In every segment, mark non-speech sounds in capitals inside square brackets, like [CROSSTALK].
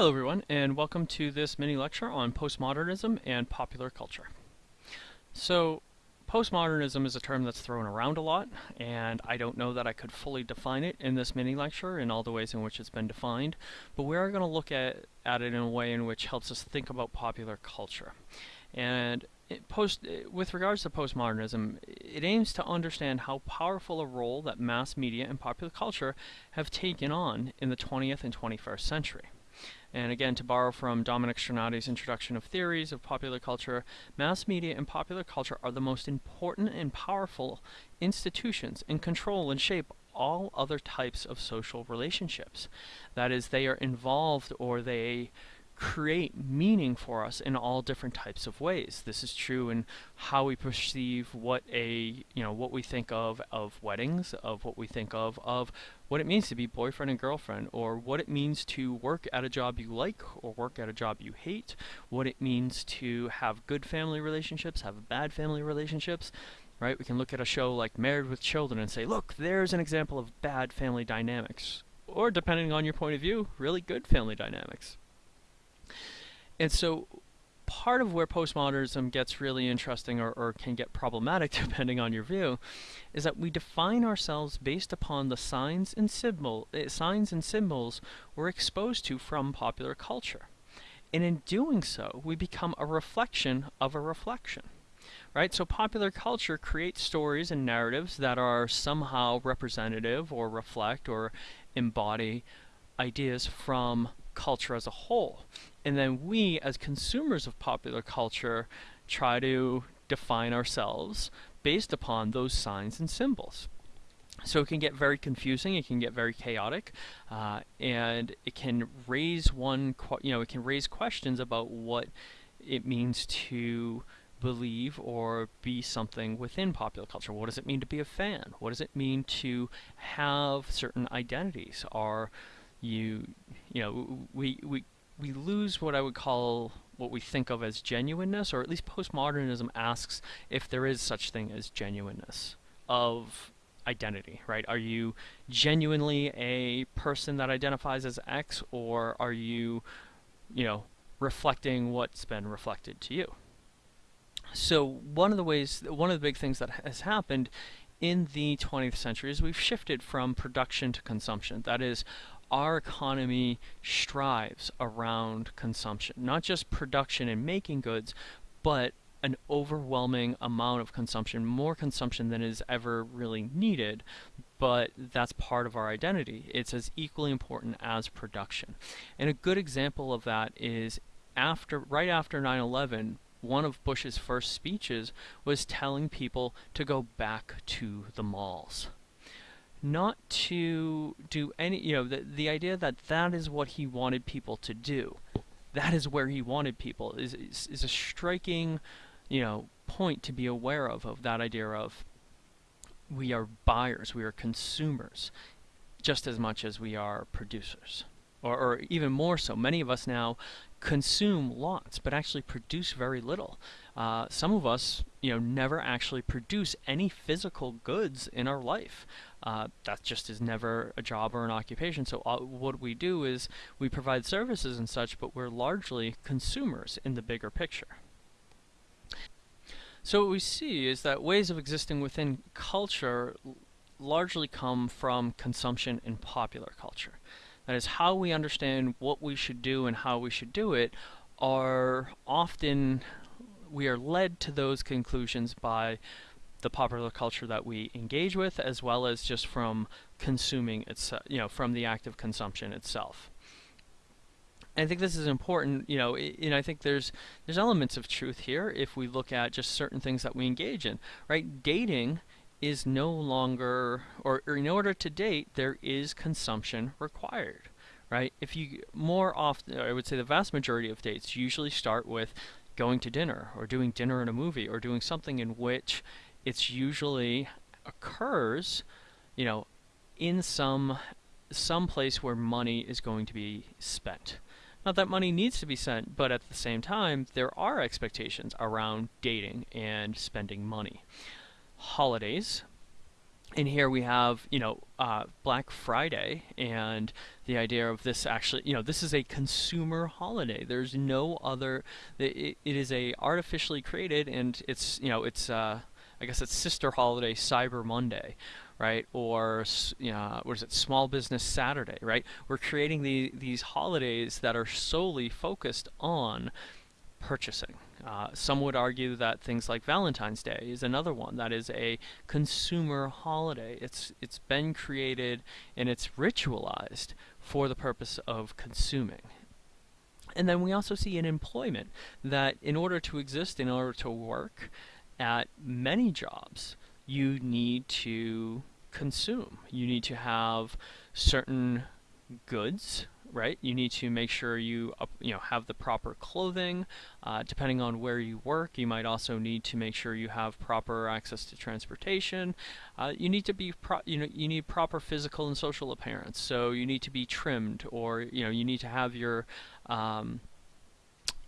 Hello everyone and welcome to this mini lecture on postmodernism and popular culture. So postmodernism is a term that's thrown around a lot and I don't know that I could fully define it in this mini lecture in all the ways in which it's been defined but we are going to look at, at it in a way in which helps us think about popular culture. And post, with regards to postmodernism, it aims to understand how powerful a role that mass media and popular culture have taken on in the 20th and 21st century. And again, to borrow from Dominic Strinati's introduction of theories of popular culture, mass media and popular culture are the most important and powerful institutions and control and shape all other types of social relationships. That is, they are involved or they create meaning for us in all different types of ways. This is true in how we perceive what a, you know, what we think of of weddings, of what we think of of what it means to be boyfriend and girlfriend, or what it means to work at a job you like or work at a job you hate, what it means to have good family relationships, have bad family relationships, right? We can look at a show like Married with Children and say, look, there's an example of bad family dynamics. Or, depending on your point of view, really good family dynamics. And so part of where postmodernism gets really interesting or, or, can get problematic [LAUGHS] depending on your view is that we define ourselves based upon the signs and symbol uh, signs and symbols we're exposed to from popular culture. And in doing so, we become a reflection of a reflection. Right? So popular culture creates stories and narratives that are somehow representative or reflect or embody ideas from culture as a whole. And then we, as consumers of popular culture, try to define ourselves based upon those signs and symbols. So it can get very confusing, it can get very chaotic, uh, and it can raise one, you know, it can raise questions about what it means to believe or be something within popular culture. What does it mean to be a fan? What does it mean to have certain identities? Are you, you know, we, we we lose what I would call what we think of as genuineness, or at least postmodernism asks if there is such thing as genuineness of identity, right? Are you genuinely a person that identifies as X, or are you, you know, reflecting what's been reflected to you? So one of the ways, one of the big things that has happened in the 20th century is we've shifted from production to consumption. That is, our economy strives around consumption, not just production and making goods, but an overwhelming amount of consumption, more consumption than is ever really needed, but that's part of our identity. It's as equally important as production. And a good example of that is after right after 9/11, one of Bush's first speeches was telling people to go back to the malls not to do any, you know, the, the idea that that is what he wanted people to do. That is where he wanted people is, is, is a striking, you know, point to be aware of, of that idea of we are buyers, we are consumers, just as much as we are producers. Or, or even more so, many of us now consume lots, but actually produce very little. Uh, some of us, you know, never actually produce any physical goods in our life. Uh, that just is never a job or an occupation. So uh, what we do is we provide services and such, but we're largely consumers in the bigger picture. So what we see is that ways of existing within culture largely come from consumption in popular culture. That is, how we understand what we should do and how we should do it are often, we are led to those conclusions by the popular culture that we engage with, as well as just from consuming itself, you know, from the act of consumption itself. And I think this is important, you know, and I think there's there's elements of truth here if we look at just certain things that we engage in, right? Dating is no longer, or, or in order to date, there is consumption required, right? If you more often, I would say the vast majority of dates usually start with going to dinner, or doing dinner in a movie, or doing something in which it's usually occurs, you know, in some some place where money is going to be spent. Not that money needs to be spent, but at the same time, there are expectations around dating and spending money. Holidays and here we have, you know, uh, Black Friday and the idea of this actually, you know, this is a consumer holiday. There's no other, it, it is a artificially created and it's, you know, it's, uh, I guess it's sister holiday Cyber Monday, right? Or, you know, what is it, Small Business Saturday, right? We're creating the, these holidays that are solely focused on purchasing. Uh, some would argue that things like Valentine's Day is another one that is a consumer holiday. It's it's been created and it's ritualized for the purpose of consuming. And then we also see in employment that in order to exist, in order to work at many jobs, you need to consume. You need to have certain goods right? You need to make sure you you know have the proper clothing. Uh, depending on where you work, you might also need to make sure you have proper access to transportation. Uh, you need to be you know you need proper physical and social appearance. So you need to be trimmed, or you know you need to have your um,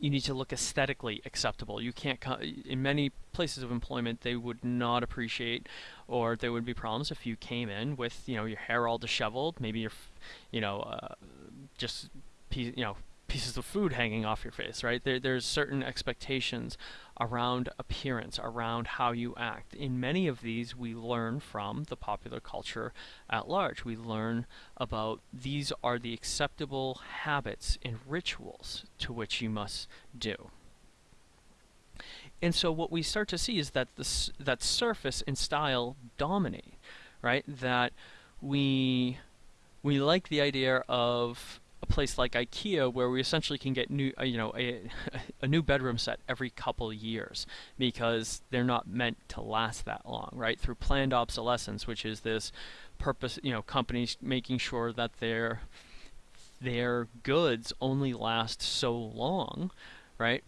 you need to look aesthetically acceptable. You can't, in many places of employment, they would not appreciate, or there would be problems if you came in with, you know, your hair all disheveled, maybe your, you know, uh, just you know pieces of food hanging off your face, right? There, there's certain expectations around appearance, around how you act. In many of these, we learn from the popular culture at large. We learn about these are the acceptable habits and rituals to which you must do. And so what we start to see is that this, that surface and style dominate, right? That we we like the idea of a place like IKEA where we essentially can get new, uh, you know, a, [LAUGHS] a new bedroom set every couple years because they're not meant to last that long, right? Through planned obsolescence, which is this purpose, you know, companies making sure that their their goods only last so long, right?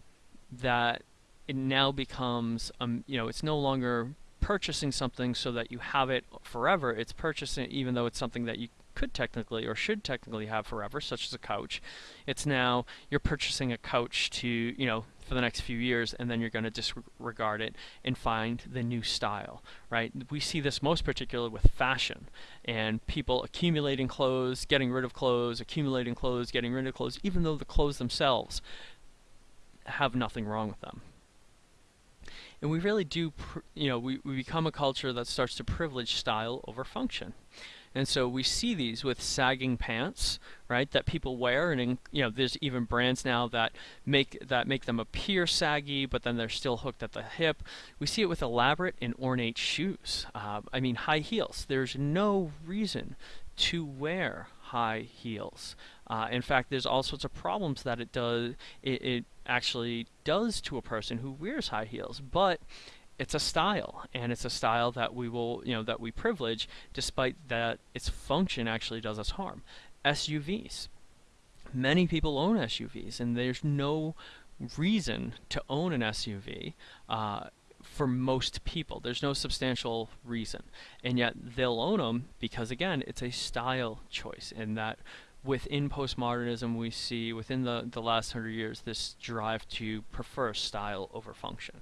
That it now becomes, um, you know, it's no longer purchasing something so that you have it forever. It's purchasing even though it's something that you could technically or should technically have forever, such as a couch. It's now you're purchasing a couch to, you know, for the next few years and then you're going to disregard it and find the new style, right? We see this most particularly with fashion and people accumulating clothes, getting rid of clothes, accumulating clothes, getting rid of clothes, even though the clothes themselves have nothing wrong with them. And we really do, you know, we, we become a culture that starts to privilege style over function. And so we see these with sagging pants, right, that people wear, and you know, there's even brands now that make that make them appear saggy, but then they're still hooked at the hip. We see it with elaborate and ornate shoes. Uh, I mean, high heels. There's no reason to wear high heels. Uh, in fact, there's all sorts of problems that it does. It, it actually does to a person who wears high heels, but it's a style and it's a style that we will you know that we privilege despite that its function actually does us harm. SUVs many people own SUVs and there's no reason to own an SUV uh, for most people. There's no substantial reason. And yet they'll own them because again it's a style choice and that within postmodernism we see within the, the last hundred years this drive to prefer style over function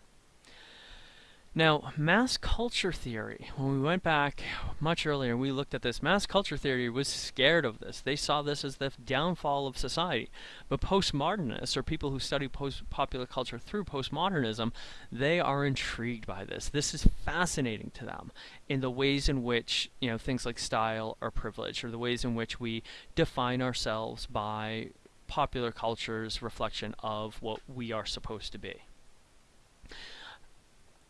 now, mass culture theory, when we went back much earlier, we looked at this. Mass culture theory was scared of this. They saw this as the downfall of society. But postmodernists, or people who study post popular culture through postmodernism, they are intrigued by this. This is fascinating to them in the ways in which, you know, things like style are privileged, or the ways in which we define ourselves by popular culture's reflection of what we are supposed to be.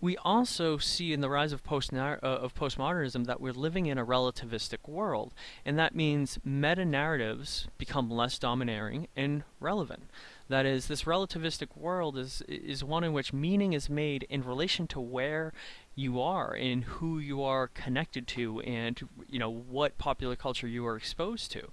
We also see in the rise of, post uh, of postmodernism that we're living in a relativistic world, and that means meta-narratives become less domineering and relevant. That is, this relativistic world is, is one in which meaning is made in relation to where you are and who you are connected to and you know what popular culture you are exposed to.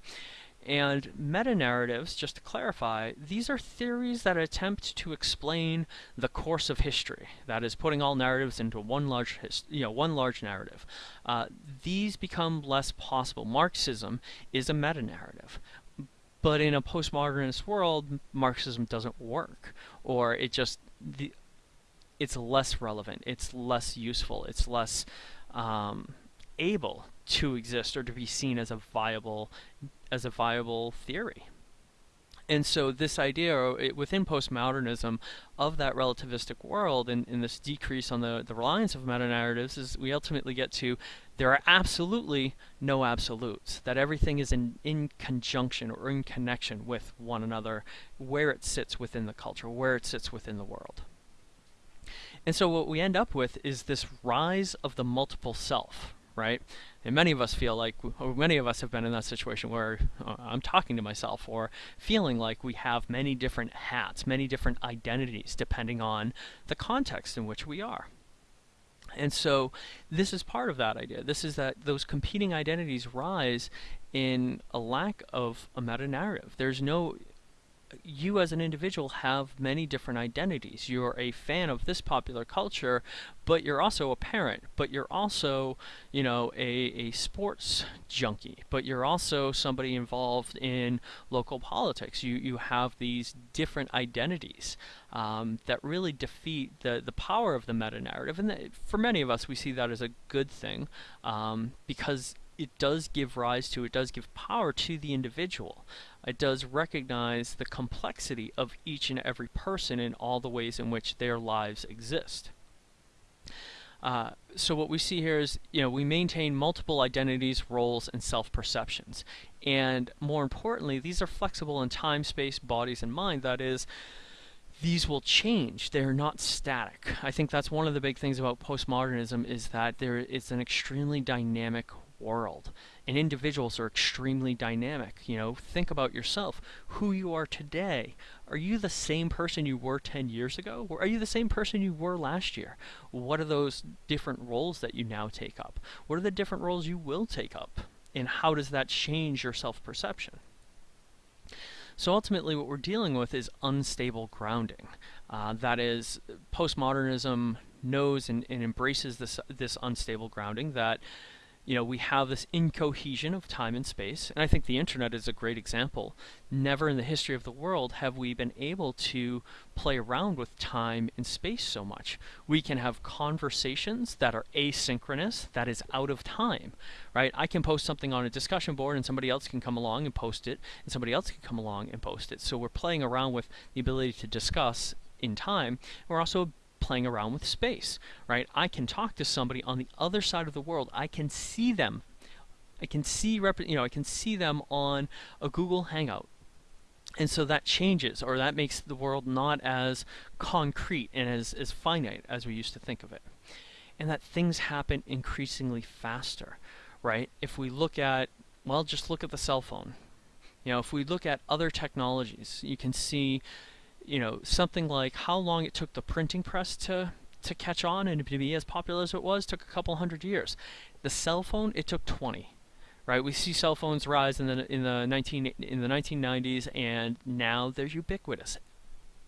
And meta-narratives, just to clarify, these are theories that attempt to explain the course of history. That is, putting all narratives into one large, you know, one large narrative. Uh, these become less possible. Marxism is a meta-narrative. But in a postmodernist world, Marxism doesn't work, or it just the, it's less relevant, it's less useful, it's less um, able to exist or to be seen as a viable as a viable theory. And so this idea uh, within postmodernism of that relativistic world and, and this decrease on the, the reliance of meta-narratives is we ultimately get to there are absolutely no absolutes, that everything is in, in conjunction or in connection with one another where it sits within the culture, where it sits within the world. And so what we end up with is this rise of the multiple self, right? And many of us feel like, many of us have been in that situation where uh, I'm talking to myself or feeling like we have many different hats, many different identities, depending on the context in which we are. And so this is part of that idea. This is that those competing identities rise in a lack of a meta-narrative. There's no you as an individual have many different identities. You're a fan of this popular culture, but you're also a parent, but you're also, you know, a, a sports junkie, but you're also somebody involved in local politics. You, you have these different identities um, that really defeat the, the power of the meta-narrative. And the, for many of us, we see that as a good thing um, because it does give rise to, it does give power to the individual. It does recognize the complexity of each and every person in all the ways in which their lives exist. Uh, so what we see here is, you know, we maintain multiple identities, roles, and self-perceptions. And more importantly, these are flexible in time, space, bodies, and mind. That is, these will change. They're not static. I think that's one of the big things about postmodernism is that there is an extremely dynamic world. And individuals are extremely dynamic. You know, think about yourself, who you are today. Are you the same person you were 10 years ago? Or are you the same person you were last year? What are those different roles that you now take up? What are the different roles you will take up? And how does that change your self-perception? So ultimately what we're dealing with is unstable grounding. Uh, that is, postmodernism knows and, and embraces this, this unstable grounding that you know, we have this incohesion of time and space, and I think the internet is a great example. Never in the history of the world have we been able to play around with time and space so much. We can have conversations that are asynchronous, that is out of time, right? I can post something on a discussion board and somebody else can come along and post it, and somebody else can come along and post it. So we're playing around with the ability to discuss in time. We're also playing around with space, right? I can talk to somebody on the other side of the world. I can see them. I can see, you know, I can see them on a Google Hangout. And so that changes, or that makes the world not as concrete and as, as finite as we used to think of it. And that things happen increasingly faster, right? If we look at, well, just look at the cell phone. You know, if we look at other technologies, you can see you know, something like how long it took the printing press to to catch on and to be as popular as it was took a couple hundred years. The cell phone, it took 20. Right? We see cell phones rise in the in the 19 in the 1990s and now they're ubiquitous.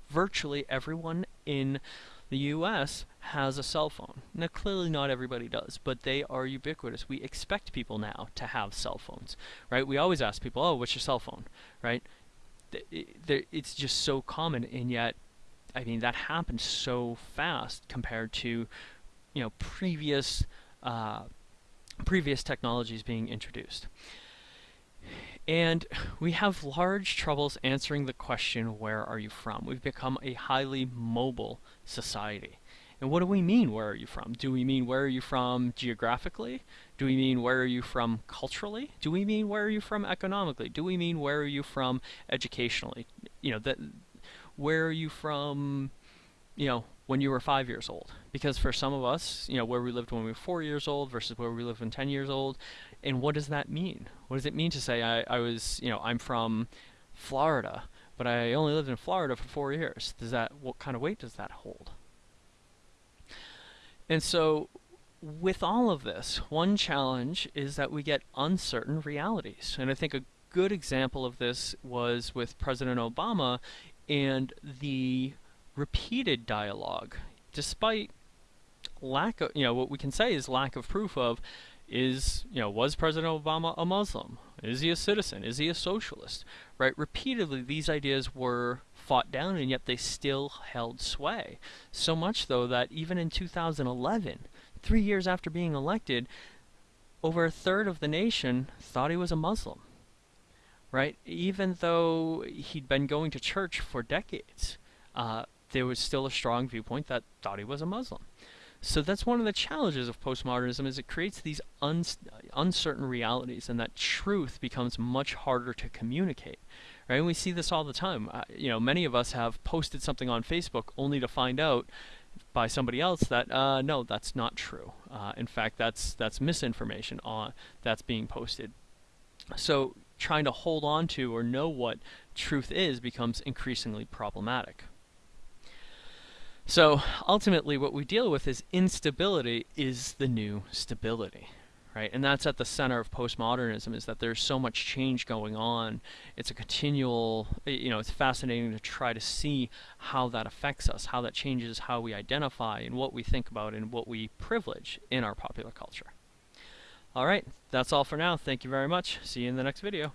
Virtually everyone in the US has a cell phone. Now clearly not everybody does, but they are ubiquitous. We expect people now to have cell phones, right? We always ask people, "Oh, what's your cell phone?" right? It's just so common, and yet, I mean, that happened so fast compared to, you know, previous uh, previous technologies being introduced. And we have large troubles answering the question, where are you from? We've become a highly mobile society. And what do we mean, where are you from? Do we mean, where are you from geographically? Do we mean, where are you from culturally? Do we mean, where are you from economically? Do we mean, where are you from educationally? You know, that, where are you from, you know, when you were five years old? Because for some of us, you know, where we lived when we were four years old versus where we live when 10 years old, and what does that mean? What does it mean to say I, I was, you know, I'm from Florida, but I only lived in Florida for four years? Does that, what kind of weight does that hold? And so with all of this, one challenge is that we get uncertain realities. And I think a good example of this was with President Obama and the repeated dialogue. Despite lack of, you know, what we can say is lack of proof of is, you know, was President Obama a Muslim? Is he a citizen? Is he a socialist? Right? Repeatedly, these ideas were fought down, and yet they still held sway. So much, though, that even in 2011, three years after being elected, over a third of the nation thought he was a Muslim. Right? Even though he'd been going to church for decades, uh, there was still a strong viewpoint that thought he was a Muslim. So that's one of the challenges of postmodernism is it creates these un uncertain realities and that truth becomes much harder to communicate. Right? And we see this all the time. Uh, you know, many of us have posted something on Facebook only to find out by somebody else that uh, no, that's not true. Uh, in fact, that's that's misinformation on that's being posted. So trying to hold on to or know what truth is becomes increasingly problematic. So ultimately what we deal with is instability is the new stability, right? And that's at the center of postmodernism is that there's so much change going on. It's a continual, you know, it's fascinating to try to see how that affects us, how that changes how we identify and what we think about and what we privilege in our popular culture. All right, that's all for now. Thank you very much. See you in the next video.